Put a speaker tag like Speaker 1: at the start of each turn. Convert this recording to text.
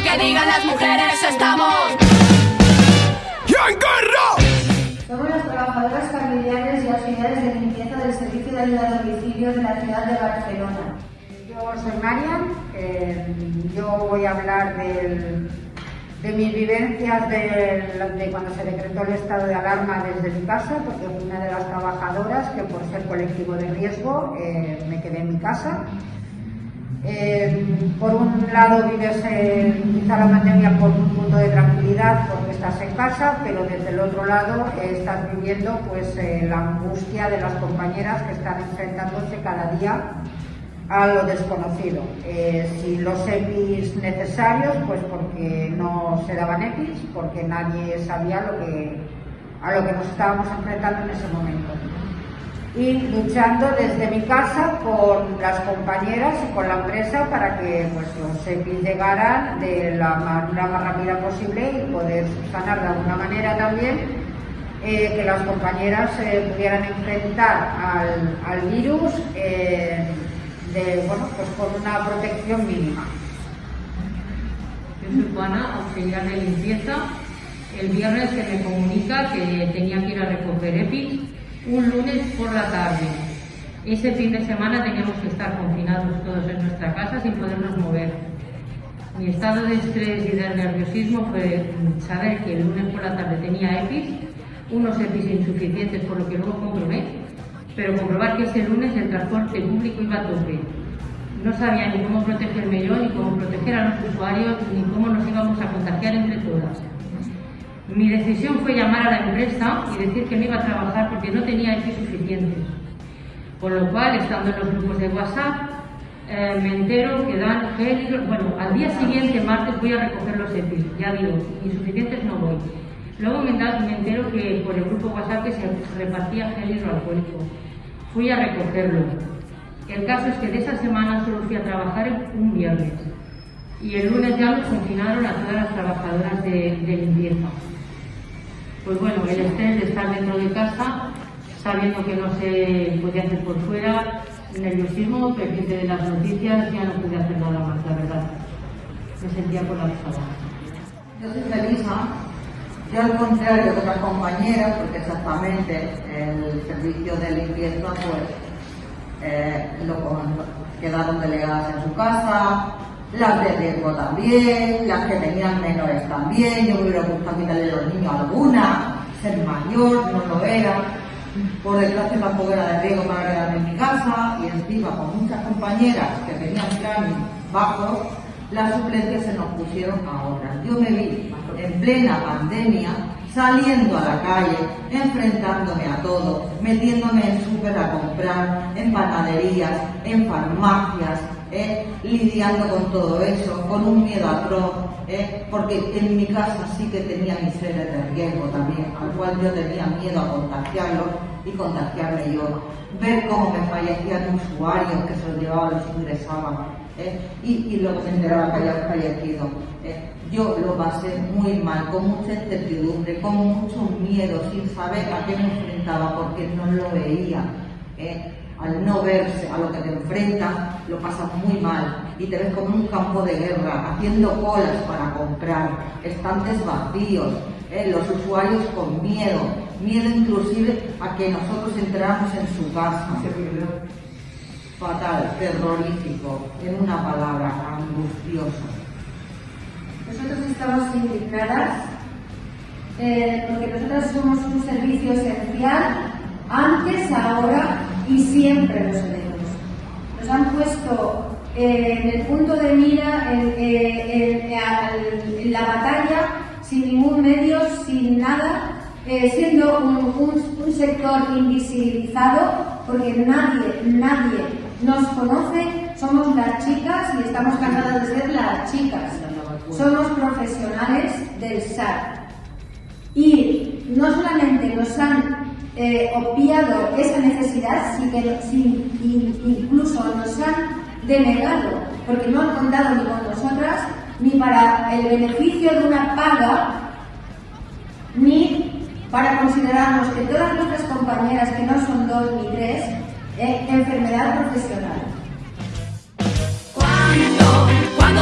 Speaker 1: lo que digan las mujeres, estamos.
Speaker 2: ¡Y en guerra!
Speaker 3: Somos las trabajadoras familiares y auxiliares de limpieza del Servicio de Ayuda a Domicilio de la ciudad de Barcelona.
Speaker 4: Yo soy Marian, eh, yo voy a hablar del, de mis vivencias de, de, cuando se decretó el estado de alarma desde mi casa, porque fui una de las trabajadoras que por ser colectivo de riesgo eh, me quedé en mi casa. Eh, por un lado vives quizá la pandemia por un punto de tranquilidad porque estás en casa, pero desde el otro lado eh, estás viviendo pues eh, la angustia de las compañeras que están enfrentándose cada día a lo desconocido. si los EPIs necesarios, pues porque no se daban EPIs, porque nadie sabía lo que, a lo que nos estábamos enfrentando en ese momento y luchando desde mi casa con las compañeras y con la empresa para que pues, los EPIs llegaran de la manera más rápida posible y poder subsanar de alguna manera también eh, que las compañeras se pudieran enfrentar al, virus eh, de, bueno, pues con una protección mínima.
Speaker 5: Yo soy Juana, auxiliar de limpieza. El viernes se me comunica que tenía que ir a recoger EPIs un lunes por la tarde. Ese fin de semana teníamos que estar confinados todos en nuestra casa sin podernos mover. Mi estado de estrés y de nerviosismo fue saber que el lunes por la tarde tenía EPIs, unos EPIs insuficientes por lo que luego comprobé, pero comprobar que ese lunes el transporte público iba a tope. No sabía ni cómo protegerme yo, ni cómo proteger a los usuarios, ni cómo nos íbamos a contagiar entre todas. Mi decisión fue llamar a la empresa y decir que me iba a trabajar porque no tenía EPI suficientes. Por lo cual, estando en los grupos de WhatsApp, eh, me entero que dan gel Bueno, al día siguiente, martes, voy a recoger los EPIs. Ya digo, insuficientes no voy. Luego me, entero que por el grupo WhatsApp que se repartía gel hidroalcohólico. Fui a recogerlo. El caso es que de esa semana solo fui a trabajar un viernes. Y el lunes ya nos confinaron a todas las trabajadoras de, de limpieza pues bueno, el estrés de estar dentro de casa, sabiendo que no se podía hacer por fuera, nerviosismo, pendiente de las noticias, ya no pude hacer nada más, la verdad. Me sentía colapsada.
Speaker 6: Yo soy Felisa, yo al contrario de otras compañeras, porque exactamente el servicio de limpieza, pues, eh, lo, quedaron delegadas en su casa, las de riesgo también, las que tenían menores también, yo me hubiera gustado quitarle a los niños alguna, ser mayor, no lo era, por desgracia tampoco era de riesgo para quedarme en mi casa y encima con muchas compañeras que tenían planes bajos, las suplencias se nos pusieron ahora. Yo me vi en plena pandemia saliendo a la calle, enfrentándome a todo, metiéndome en súper a comprar, en panaderías, en farmacias, ¿eh? lidiando con todo eso, con un miedo atroz, ¿eh? porque en mi casa sí que tenía mis seres de riesgo también, al cual yo tenía miedo a contagiarlo y contagiarme yo. Ver cómo me fallecían usuarios que se los llevaban, los ingresaban, ¿eh? y, y, luego me enteraba que había fallecido. Yo lo pasé muy mal, con mucha incertidumbre, con mucho miedo, sin saber a qué me enfrentaba, porque no lo veía al no verse a lo que te enfrentas, lo pasas muy mal y te ves como un campo de guerra, haciendo colas para comprar, estantes vacíos, ¿eh? los usuarios con miedo, miedo inclusive a que nosotros entráramos en su casa. Fatal, terrorífico, en una palabra, angustioso.
Speaker 3: Nosotros estamos indignadas eh, porque nosotros somos un servicio esencial antes, ahora y siempre lo seremos. Nos han puesto eh, en el punto de mira, en, eh, en, la batalla, sin ningún medio, sin nada, eh, siendo un, sector invisibilizado, porque nadie, nadie nos conoce, somos las chicas y estamos cansadas de ser las chicas. Somos profesionales del SAR. Y no solamente nos han eh, obviado esa necesidad, sin incluso nos han denegado, porque no han contado ni con nosotras, ni para el beneficio de una paga, ni para considerarnos que todas nuestras compañeras, que no son dos ni tres, eh, enfermedad profesional.
Speaker 1: ¿Cuándo? ¿Cuándo